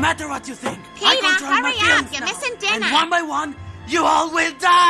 Matter what you think, Peter, I control hurry my up. feelings You're now. missing dinner. And one by one, you all will die!